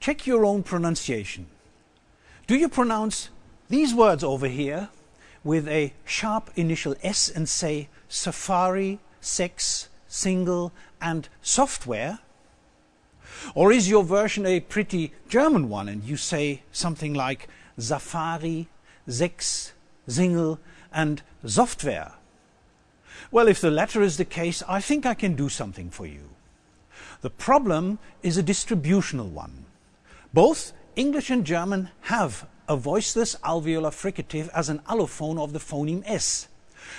check your own pronunciation. Do you pronounce these words over here with a sharp initial S and say safari, sex, single and software? Or is your version a pretty German one and you say something like Safari, Sex, Single and Software? Well, if the latter is the case, I think I can do something for you. The problem is a distributional one. Both English and German have a voiceless alveolar fricative as an allophone of the phoneme S,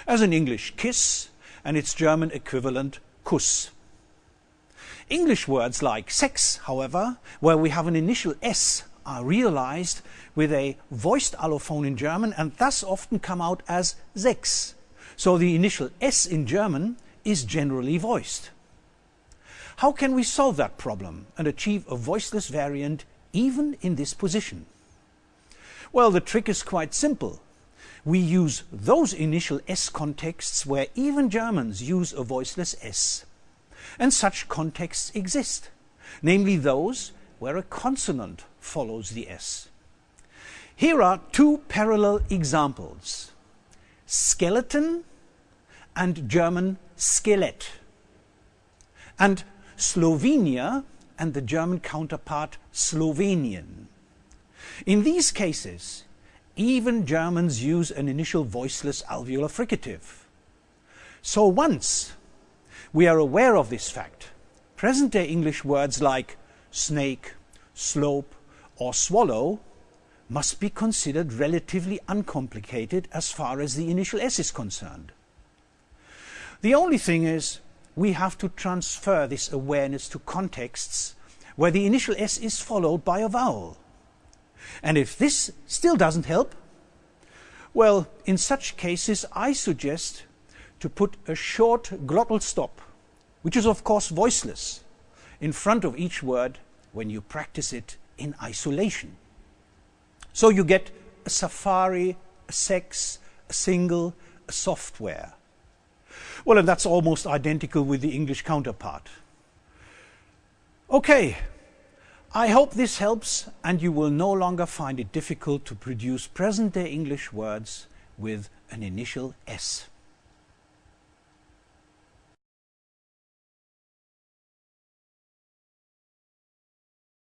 as in English kiss and its German equivalent Kuss. English words like sex, however, where we have an initial S, are realized with a voiced allophone in German and thus often come out as Sex. So the initial S in German is generally voiced. How can we solve that problem and achieve a voiceless variant even in this position? Well, the trick is quite simple. We use those initial S contexts where even Germans use a voiceless S. And such contexts exist, namely those where a consonant follows the S. Here are two parallel examples. Skeleton and German Skelett. And Slovenia and the German counterpart Slovenian. In these cases, even Germans use an initial voiceless alveolar fricative. So once we are aware of this fact, present-day English words like snake, slope or swallow must be considered relatively uncomplicated as far as the initial S is concerned. The only thing is we have to transfer this awareness to contexts where the initial S is followed by a vowel. And if this still doesn't help, well, in such cases, I suggest to put a short glottal stop, which is of course voiceless, in front of each word when you practice it in isolation. So you get a safari, a sex, a single, a software. Well, and that's almost identical with the English counterpart. Okay, I hope this helps and you will no longer find it difficult to produce present-day English words with an initial S.